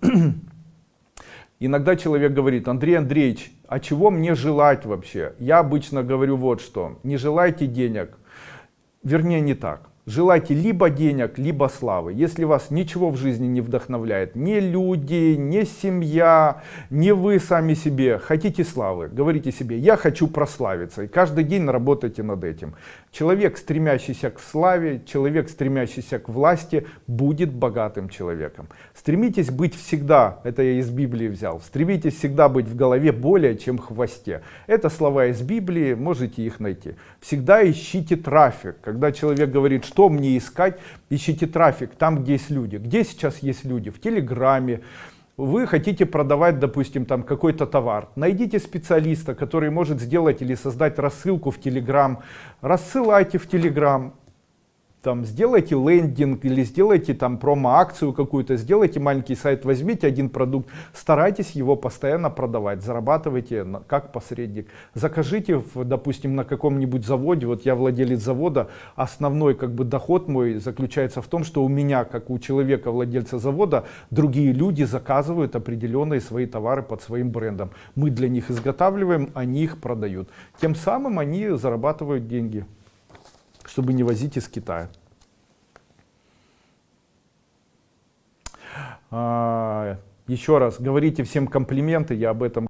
Иногда человек говорит, Андрей Андреевич, а чего мне желать вообще? Я обычно говорю вот что, не желайте денег, вернее не так. Желайте либо денег, либо славы. Если вас ничего в жизни не вдохновляет, ни люди, ни семья, ни вы сами себе, хотите славы, говорите себе, я хочу прославиться. И каждый день работайте над этим. Человек, стремящийся к славе, человек, стремящийся к власти, будет богатым человеком. Стремитесь быть всегда, это я из Библии взял, стремитесь всегда быть в голове более, чем в хвосте. Это слова из Библии, можете их найти. Всегда ищите трафик. Когда человек говорит, что что мне искать? Ищите трафик там, где есть люди. Где сейчас есть люди? В Телеграме. Вы хотите продавать, допустим, там какой-то товар. Найдите специалиста, который может сделать или создать рассылку в Телеграм. Рассылайте в Телеграм там сделайте лендинг или сделайте там промо-акцию какую-то, сделайте маленький сайт, возьмите один продукт, старайтесь его постоянно продавать, зарабатывайте как посредник. Закажите, в, допустим, на каком-нибудь заводе, вот я владелец завода, основной как бы доход мой заключается в том, что у меня, как у человека, владельца завода, другие люди заказывают определенные свои товары под своим брендом. Мы для них изготавливаем, они их продают. Тем самым они зарабатывают деньги чтобы не возить из Китая. А, еще раз, говорите всем комплименты, я об этом